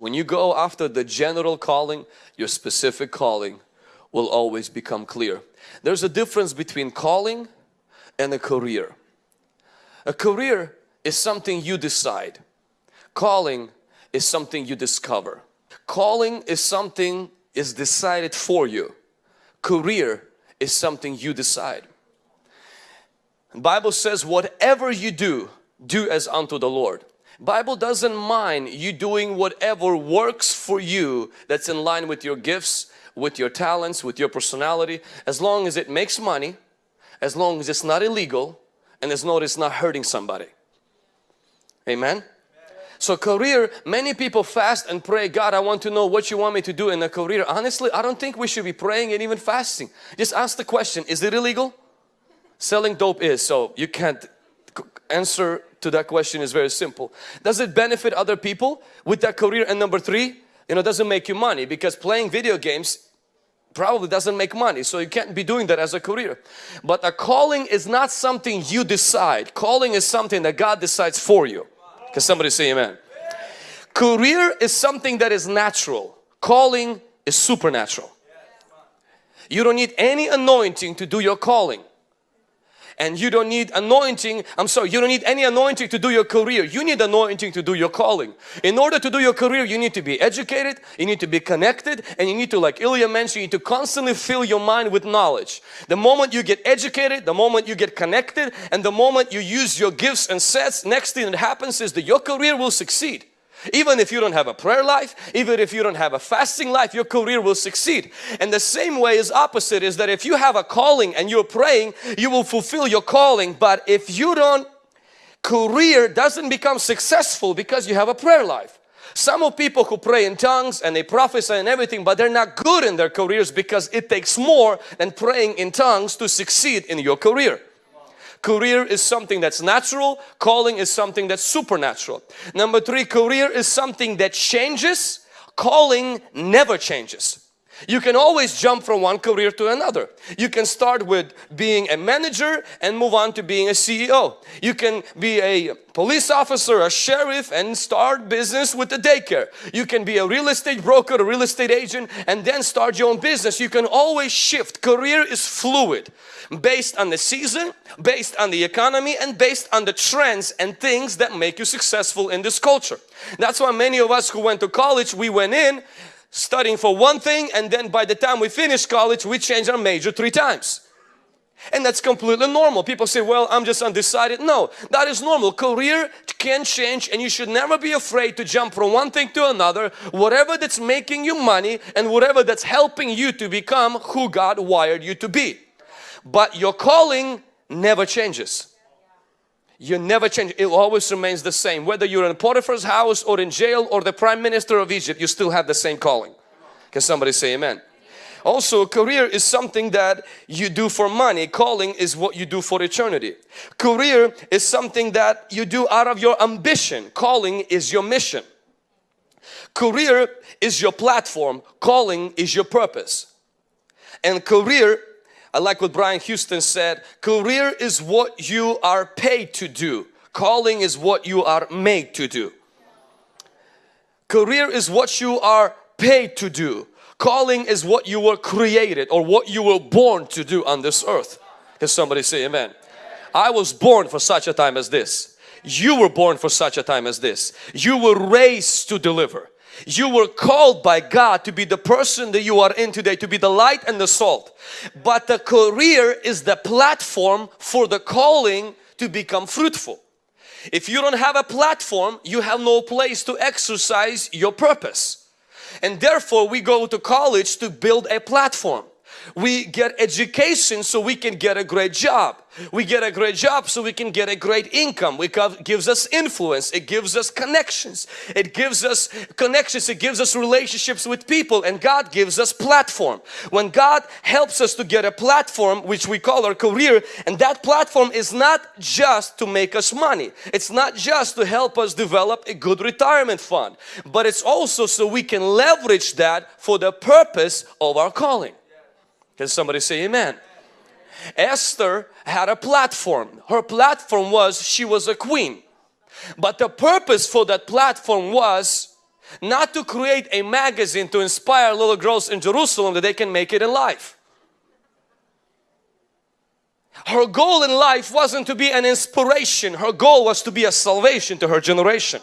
When you go after the general calling, your specific calling will always become clear. There's a difference between calling and a career. A career is something you decide. Calling is something you discover. Calling is something is decided for you. Career is something you decide. The Bible says whatever you do, do as unto the Lord. Bible doesn't mind you doing whatever works for you that's in line with your gifts, with your talents, with your personality, as long as it makes money, as long as it's not illegal, and as long as it's not hurting somebody. Amen? So career, many people fast and pray, God, I want to know what you want me to do in a career. Honestly, I don't think we should be praying and even fasting. Just ask the question, is it illegal? Selling dope is, so you can't answer to that question is very simple. Does it benefit other people with that career? And number three, you know, doesn't make you money because playing video games probably doesn't make money so you can't be doing that as a career. But a calling is not something you decide. Calling is something that God decides for you. Can somebody say amen? Career is something that is natural. Calling is supernatural. You don't need any anointing to do your calling and you don't need anointing. I'm sorry you don't need any anointing to do your career. You need anointing to do your calling. In order to do your career you need to be educated you need to be connected and you need to like Ilya mentioned you need to constantly fill your mind with knowledge. The moment you get educated the moment you get connected and the moment you use your gifts and sets next thing that happens is that your career will succeed even if you don't have a prayer life, even if you don't have a fasting life, your career will succeed. And the same way is opposite is that if you have a calling and you're praying, you will fulfill your calling. But if you don't, career doesn't become successful because you have a prayer life. Some of people who pray in tongues and they prophesy and everything but they're not good in their careers because it takes more than praying in tongues to succeed in your career. Career is something that's natural, calling is something that's supernatural. Number three, career is something that changes, calling never changes. You can always jump from one career to another. You can start with being a manager and move on to being a CEO. You can be a police officer, a sheriff and start business with a daycare. You can be a real estate broker, a real estate agent and then start your own business. You can always shift. Career is fluid based on the season, based on the economy and based on the trends and things that make you successful in this culture. That's why many of us who went to college, we went in studying for one thing and then by the time we finish college we change our major three times. And that's completely normal. People say well I'm just undecided. No that is normal. Career can change and you should never be afraid to jump from one thing to another. Whatever that's making you money and whatever that's helping you to become who God wired you to be. But your calling never changes you never change. It always remains the same. Whether you're in Potiphar's house or in jail or the Prime Minister of Egypt, you still have the same calling. Can somebody say amen? Also, career is something that you do for money. Calling is what you do for eternity. Career is something that you do out of your ambition. Calling is your mission. Career is your platform. Calling is your purpose. And career I like what Brian Houston said, career is what you are paid to do. Calling is what you are made to do. Career is what you are paid to do. Calling is what you were created or what you were born to do on this earth. Can somebody say amen? I was born for such a time as this. You were born for such a time as this. You were raised to deliver. You were called by God to be the person that you are in today, to be the light and the salt. But the career is the platform for the calling to become fruitful. If you don't have a platform, you have no place to exercise your purpose. And therefore we go to college to build a platform. We get education so we can get a great job. We get a great job so we can get a great income. It gives us influence. It gives us connections. It gives us connections. It gives us relationships with people and God gives us platform. When God helps us to get a platform which we call our career and that platform is not just to make us money. It's not just to help us develop a good retirement fund but it's also so we can leverage that for the purpose of our calling. Can somebody say amen? Esther had a platform. Her platform was she was a queen. But the purpose for that platform was not to create a magazine to inspire little girls in Jerusalem that they can make it in life. Her goal in life wasn't to be an inspiration, her goal was to be a salvation to her generation.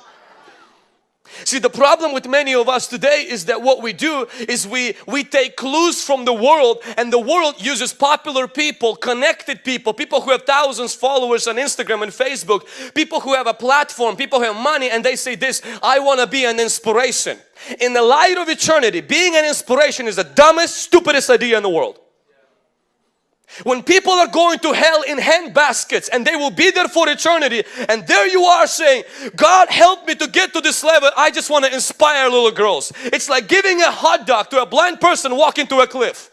See the problem with many of us today is that what we do is we we take clues from the world and the world uses popular people, connected people, people who have thousands followers on Instagram and Facebook, people who have a platform, people who have money and they say this, I want to be an inspiration. In the light of eternity, being an inspiration is the dumbest, stupidest idea in the world. When people are going to hell in hand baskets and they will be there for eternity and there you are saying, God help me to get to this level. I just want to inspire little girls. It's like giving a hot dog to a blind person walking to a cliff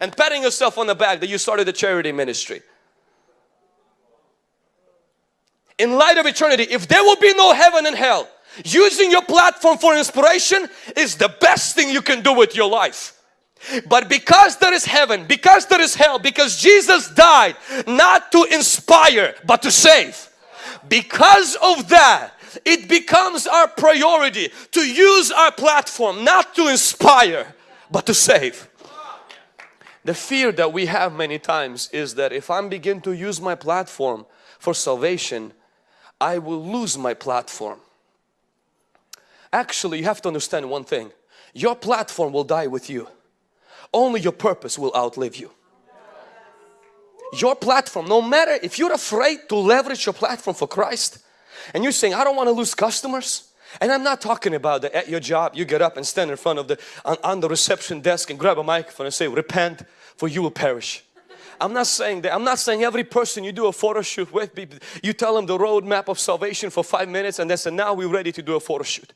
and patting yourself on the back that you started a charity ministry. In light of eternity, if there will be no heaven and hell, using your platform for inspiration is the best thing you can do with your life. But because there is heaven, because there is hell, because Jesus died not to inspire but to save. Because of that, it becomes our priority to use our platform not to inspire but to save. The fear that we have many times is that if I begin to use my platform for salvation, I will lose my platform. Actually, you have to understand one thing. Your platform will die with you only your purpose will outlive you. Your platform, no matter if you're afraid to leverage your platform for Christ and you're saying, I don't want to lose customers. And I'm not talking about that at your job, you get up and stand in front of the, on, on the reception desk and grab a microphone and say, repent for you will perish. I'm not saying that. I'm not saying every person you do a photo shoot with, you tell them the roadmap of salvation for five minutes and they say, now we're ready to do a photo shoot.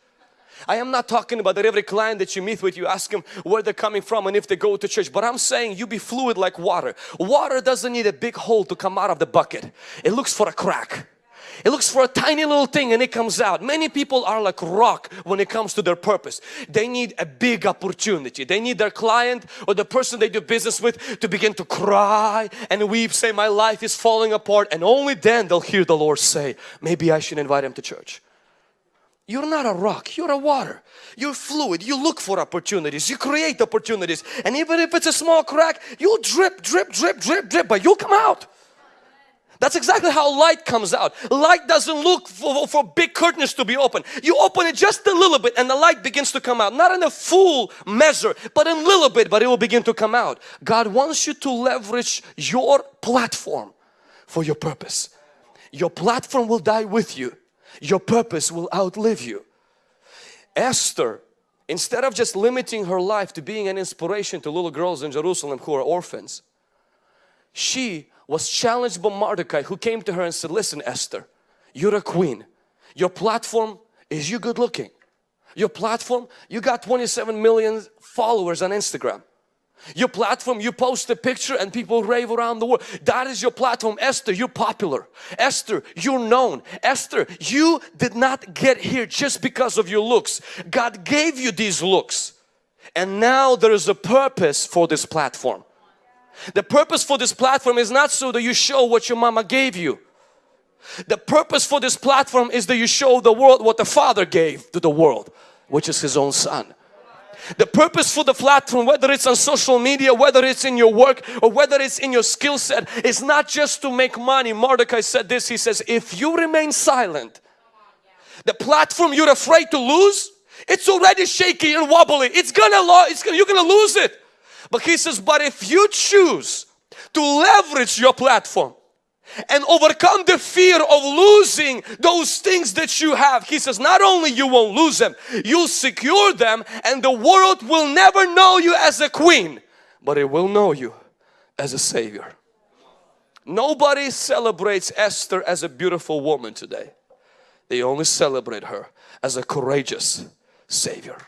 I am not talking about that every client that you meet with you ask them where they're coming from and if they go to church but I'm saying you be fluid like water. Water doesn't need a big hole to come out of the bucket. It looks for a crack. It looks for a tiny little thing and it comes out. Many people are like rock when it comes to their purpose. They need a big opportunity. They need their client or the person they do business with to begin to cry and weep, say my life is falling apart and only then they'll hear the Lord say, maybe I should invite him to church. You're not a rock, you're a water. You're fluid, you look for opportunities, you create opportunities. And even if it's a small crack, you'll drip, drip, drip, drip, drip, but you'll come out. That's exactly how light comes out. Light doesn't look for, for big curtains to be open. You open it just a little bit and the light begins to come out. Not in a full measure, but in a little bit, but it will begin to come out. God wants you to leverage your platform for your purpose. Your platform will die with you your purpose will outlive you. Esther, instead of just limiting her life to being an inspiration to little girls in Jerusalem who are orphans, she was challenged by Mordecai who came to her and said, listen Esther, you're a queen. Your platform is you good looking. Your platform, you got 27 million followers on Instagram. Your platform, you post a picture and people rave around the world. That is your platform. Esther, you're popular. Esther, you're known. Esther, you did not get here just because of your looks. God gave you these looks. And now there is a purpose for this platform. The purpose for this platform is not so that you show what your mama gave you. The purpose for this platform is that you show the world what the Father gave to the world, which is His own Son. The purpose for the platform, whether it's on social media, whether it's in your work or whether it's in your skill set, is not just to make money. Mordecai said this, he says, if you remain silent, the platform you're afraid to lose, it's already shaky and wobbly. It's gonna, it's gonna you're gonna lose it. But he says, but if you choose to leverage your platform, and overcome the fear of losing those things that you have. He says not only you won't lose them, you'll secure them and the world will never know you as a queen, but it will know you as a savior. Nobody celebrates Esther as a beautiful woman today. They only celebrate her as a courageous savior.